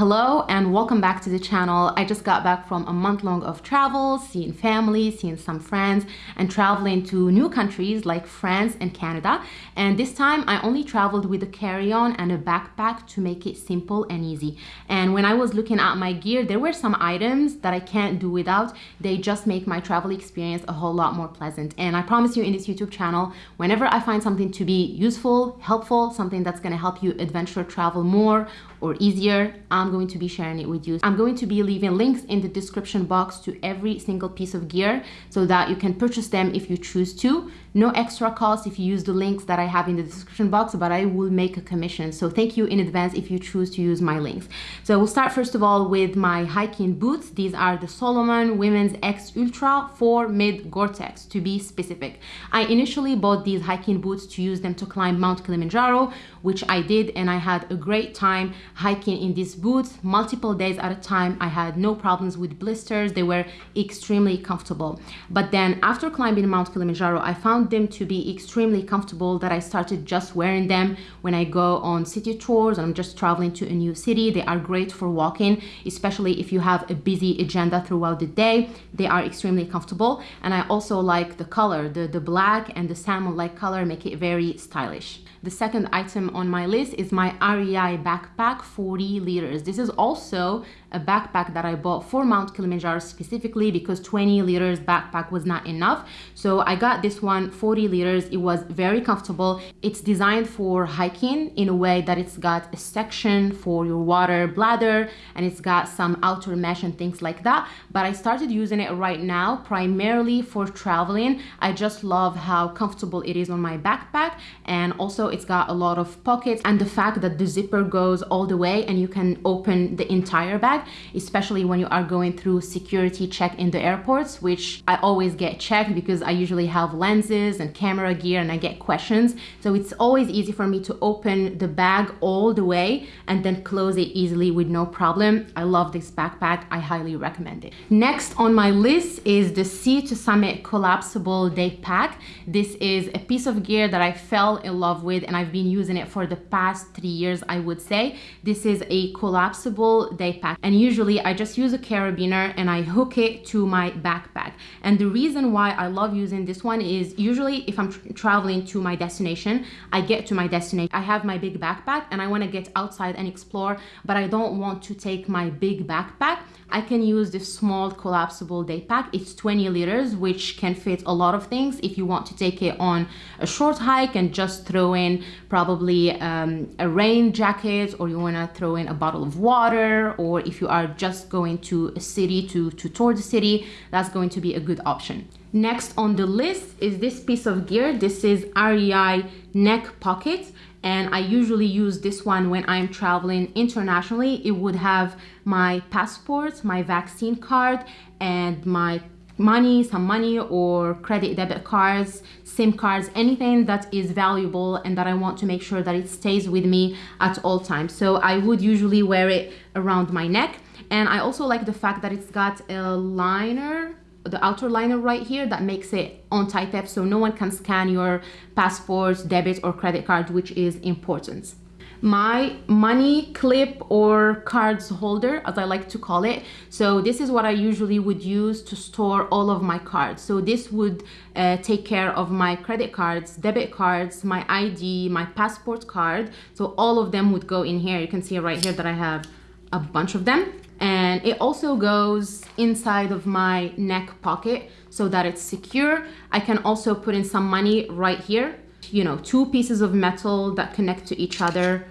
Hello and welcome back to the channel. I just got back from a month long of travel, seeing family, seeing some friends and traveling to new countries like France and Canada. And this time I only traveled with a carry-on and a backpack to make it simple and easy. And when I was looking at my gear, there were some items that I can't do without. They just make my travel experience a whole lot more pleasant. And I promise you in this YouTube channel, whenever I find something to be useful, helpful, something that's gonna help you adventure travel more or easier, I'm going to be sharing it with you. I'm going to be leaving links in the description box to every single piece of gear so that you can purchase them if you choose to. No extra cost if you use the links that I have in the description box, but I will make a commission. So thank you in advance if you choose to use my links. So we'll start first of all with my hiking boots. These are the Salomon Women's X Ultra 4 Mid Gore-Tex to be specific. I initially bought these hiking boots to use them to climb Mount Kilimanjaro, which I did and I had a great time hiking in these boots multiple days at a time. I had no problems with blisters. They were extremely comfortable. But then after climbing Mount Kilimanjaro, I found them to be extremely comfortable that I started just wearing them when I go on city tours and I'm just traveling to a new city. They are great for walking, especially if you have a busy agenda throughout the day. They are extremely comfortable. And I also like the color, the, the black and the salmon-like color make it very stylish. The second item on my list is my REI backpack 40 liters. This is also a backpack that I bought for Mount Kilimanjaro specifically because 20 liters backpack was not enough. So I got this one 40 liters. It was very comfortable. It's designed for hiking in a way that it's got a section for your water bladder and it's got some outer mesh and things like that. But I started using it right now primarily for traveling. I just love how comfortable it is on my backpack and also it's got a lot of pockets and the fact that the zipper goes all the way and you can open the entire bag, especially when you are going through security check in the airports, which I always get checked because I usually have lenses and camera gear and I get questions. So it's always easy for me to open the bag all the way and then close it easily with no problem. I love this backpack. I highly recommend it. Next on my list is the Sea to Summit collapsible day pack. This is a piece of gear that I fell in love with and I've been using it for the past three years, I would say. This is a collapsible day pack and usually I just use a carabiner and I hook it to my backpack. And the reason why I love using this one is usually if I'm tra traveling to my destination, I get to my destination, I have my big backpack and I want to get outside and explore, but I don't want to take my big backpack. I can use this small collapsible day pack. It's 20 liters, which can fit a lot of things. If you want to take it on a short hike and just throw in probably um, a rain jacket or you want to throw in a bottle of water or if you are just going to a city to, to tour the city, that's going to be a good option. Next on the list is this piece of gear. This is REI neck pocket and I usually use this one when I'm traveling internationally. It would have my passport, my vaccine card, and my money, some money or credit debit cards, SIM cards, anything that is valuable and that I want to make sure that it stays with me at all times. So I would usually wear it around my neck. And I also like the fact that it's got a liner the outer liner right here that makes it on type so no one can scan your passport, debit or credit card, which is important my money clip or cards holder as I like to call it. So this is what I usually would use to store all of my cards. So this would uh, take care of my credit cards debit cards my ID my passport card. So all of them would go in here. You can see right here that I have a bunch of them. And it also goes inside of my neck pocket so that it's secure. I can also put in some money right here you know, two pieces of metal that connect to each other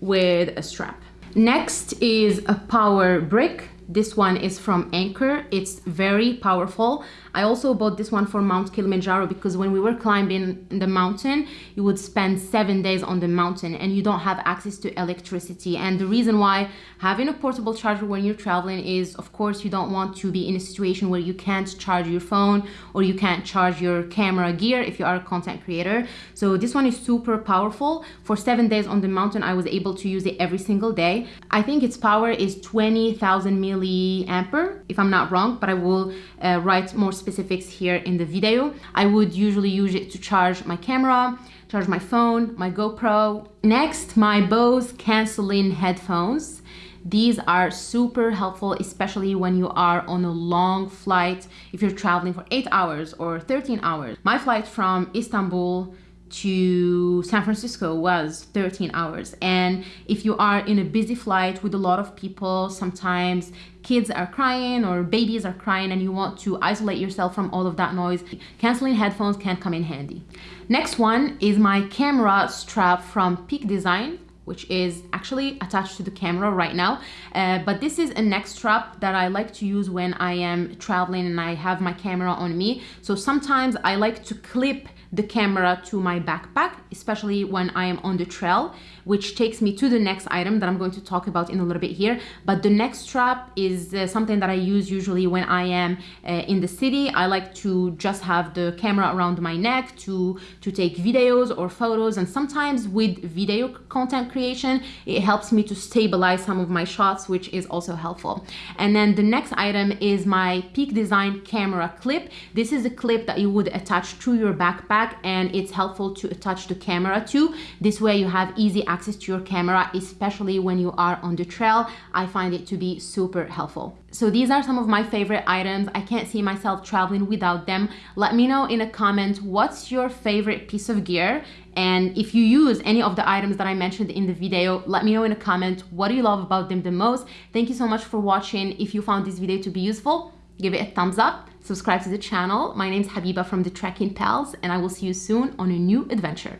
with a strap. Next is a power brick. This one is from Anker. It's very powerful. I also bought this one for Mount Kilimanjaro because when we were climbing the mountain, you would spend seven days on the mountain and you don't have access to electricity. And the reason why having a portable charger when you're traveling is, of course, you don't want to be in a situation where you can't charge your phone or you can't charge your camera gear if you are a content creator. So this one is super powerful. For seven days on the mountain, I was able to use it every single day. I think its power is 20,000 milliampere, if I'm not wrong, but I will uh, write more specifics here in the video. I would usually use it to charge my camera, charge my phone, my GoPro. Next, my Bose canceling headphones. These are super helpful, especially when you are on a long flight, if you're traveling for eight hours or 13 hours. My flight from Istanbul to San Francisco was 13 hours. And if you are in a busy flight with a lot of people, sometimes kids are crying or babies are crying and you want to isolate yourself from all of that noise, canceling headphones can come in handy. Next one is my camera strap from Peak Design which is actually attached to the camera right now. Uh, but this is a neck strap that I like to use when I am traveling and I have my camera on me. So sometimes I like to clip the camera to my backpack, especially when I am on the trail, which takes me to the next item that I'm going to talk about in a little bit here. But the neck strap is uh, something that I use usually when I am uh, in the city. I like to just have the camera around my neck to, to take videos or photos. And sometimes with video content creation, it helps me to stabilize some of my shots, which is also helpful. And then the next item is my Peak Design camera clip. This is a clip that you would attach to your backpack and it's helpful to attach the camera to. This way you have easy access to your camera, especially when you are on the trail. I find it to be super helpful. So these are some of my favorite items. I can't see myself traveling without them. Let me know in a comment what's your favorite piece of gear and if you use any of the items that I mentioned in the video, let me know in a comment what do you love about them the most. Thank you so much for watching. If you found this video to be useful, give it a thumbs up, subscribe to the channel. My name is Habiba from the Trekking Pals and I will see you soon on a new adventure.